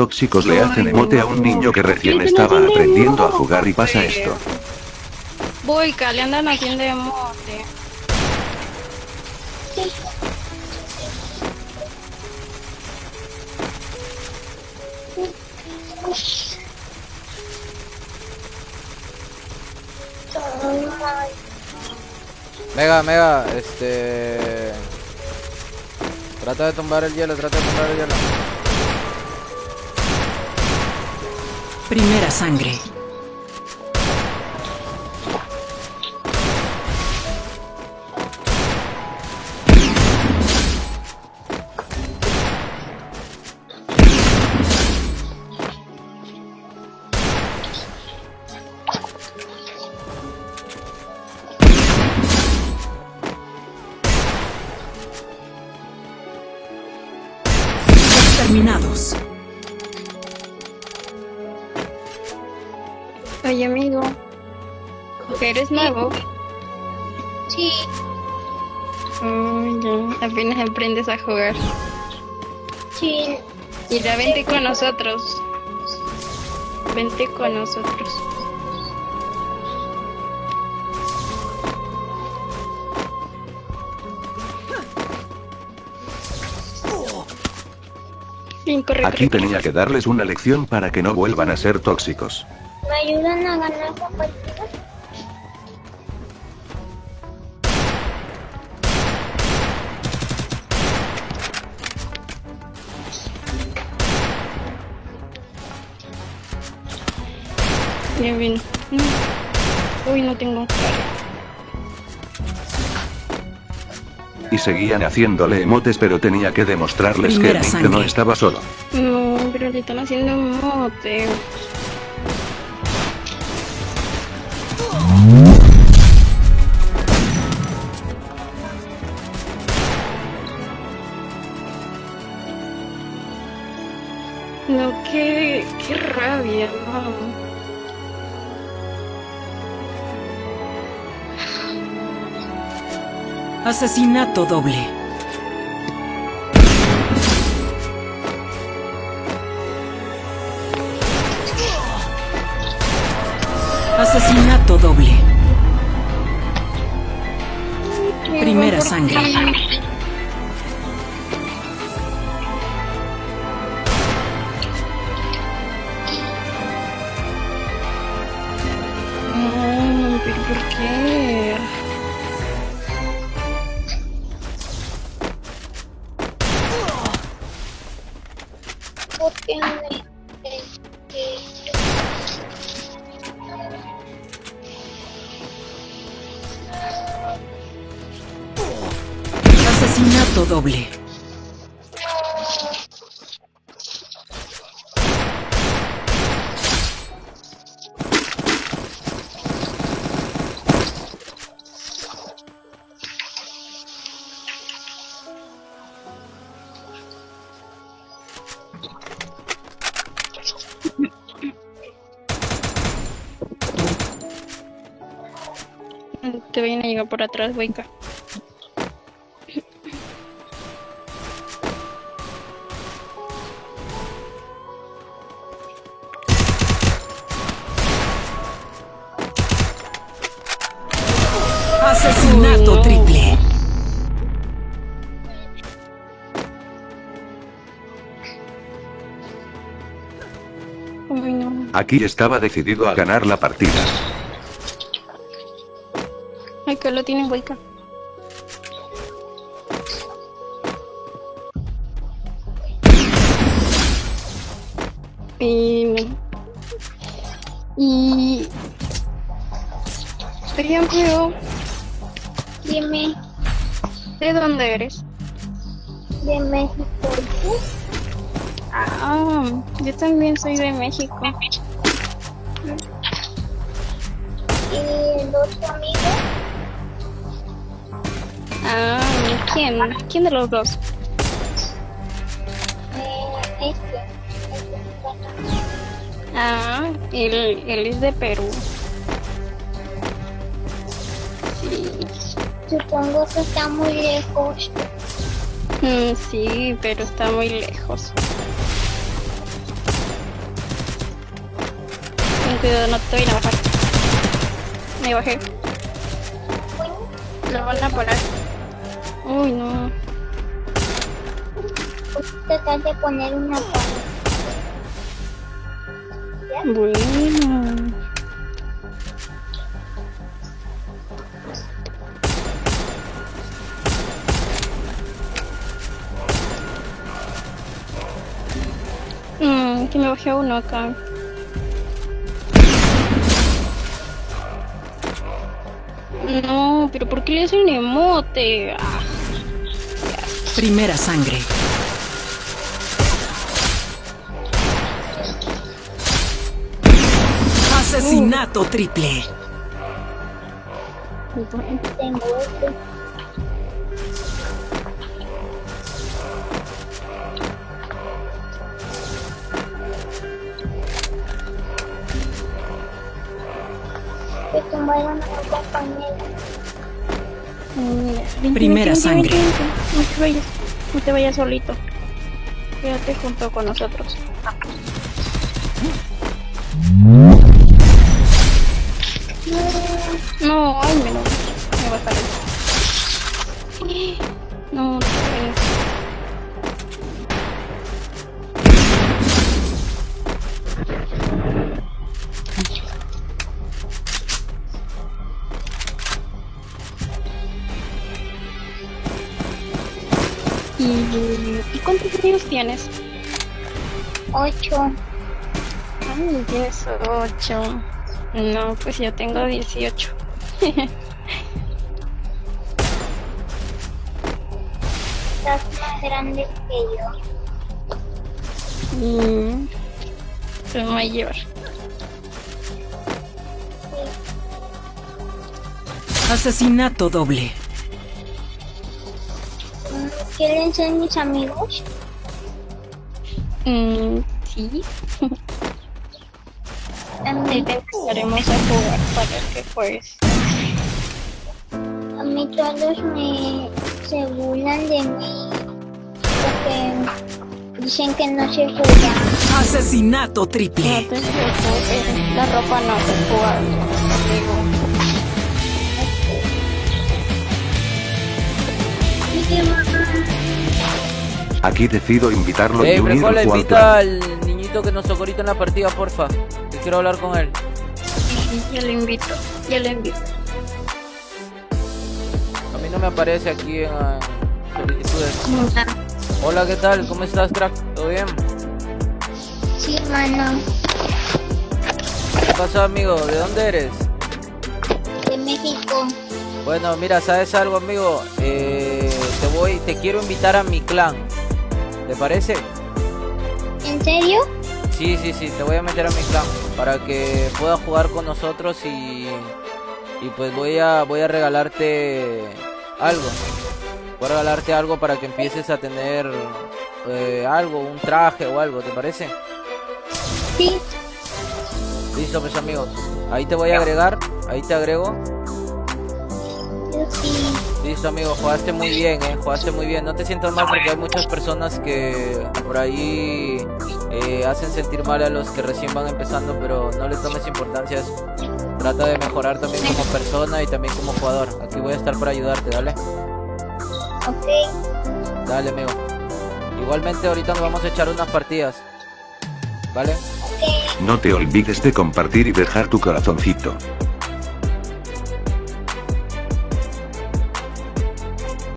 tóxicos le hacen emote a un niño que recién estaba aprendiendo a jugar y pasa esto. Boica, le andan haciendo emote. Mega, mega, este... Trata de tumbar el hielo, trata de tumbar el hielo. Primera sangre. Terminados. Oye, amigo. ¿Eres nuevo? Sí, Oh, ya. Apenas aprendes a jugar. sí. Mira, vente con nosotros. Vente con nosotros. Aquí tenía que darles una lección para que no vuelvan a ser tóxicos. ¿Me ayudan a ganar la partida? Bien, bien. Mm. Uy, no tengo. Y seguían haciéndole emotes pero tenía que demostrarles que Primera no estaba solo. No, pero le están haciendo un No, qué, qué rabia, no. Asesinato doble. Asesinato doble. Primera sangre. No, pero ¿por qué? Asesinato doble. Te viene a llegar por atrás, Boica. No. Aquí estaba decidido a ganar la partida. Ay, que lo tiene Boica. Y... Y... Ejemplo, Dime, ¿de dónde eres? de México. ¿y Ah, yo también soy de México. ¿Y el otro amigo? Ah, ¿quién? ¿Quién de los dos? Eh, este. este es Ah, él, él es de Perú. Sí, Supongo que está muy lejos. Mm, sí, pero está muy lejos. Cuidado, no te vayan a bajar. Me bajé. Lo van a parar. Uy, no. Voy tratar de poner una pared. Bueno. Mmm, que me bajé uno acá. No, pero ¿por qué le hacen emote? Ah, Primera sangre. Asesinato triple. Tengo este. Que tumbaron a mi compañera. Mira, vente, Primera vente, sangre. vente, vente. No te vayas, no te vayas solito. Quédate junto con nosotros. No, ¿Y, ¿y cuántos años tienes? Ocho. Ay, tienes ocho. No, pues yo tengo 18. Estás más grande que yo. Mm. Soy mayor. Asesinato doble. ¿Quieren ser mis amigos? Mm, sí. Mí, te empezaremos a jugar para qué pues. a mí todos me se burlan de mí porque dicen que no se juega. Asesinato No triple. te preocupes, la ropa no se juega conmigo. Aquí decido invitarlo Ey, y unir Frejola, al invita plan. al niñito que nos tocó ahorita en la partida, porfa. Que quiero hablar con él. Ya le invito, ya le invito. A mí no me aparece aquí en ah, solicitudes. Hola, ¿qué tal? ¿Cómo estás, crack? ¿Todo bien? Sí, mano, ¿Qué pasó, amigo? ¿De dónde eres? de México. Bueno, mira, ¿sabes algo, amigo? Eh, te voy, te quiero invitar a mi clan. ¿Te parece? ¿En serio? Sí, sí, sí, te voy a meter a mi clan para que puedas jugar con nosotros y, y pues voy a voy a regalarte algo. Voy a regalarte algo para que empieces a tener eh, algo, un traje o algo, ¿te parece? Sí. Listo, pues amigos. Ahí te voy a agregar, ahí te agrego. Sí. Listo, amigo, jugaste muy bien, eh, jugaste muy bien. No te sientas mal porque hay muchas personas que por ahí eh, hacen sentir mal a los que recién van empezando, pero no les tomes importancia a eso. Trata de mejorar también como persona y también como jugador. Aquí voy a estar para ayudarte, dale. Ok. Dale, amigo. Igualmente ahorita nos vamos a echar unas partidas. ¿Vale? No te olvides de compartir y dejar tu corazoncito.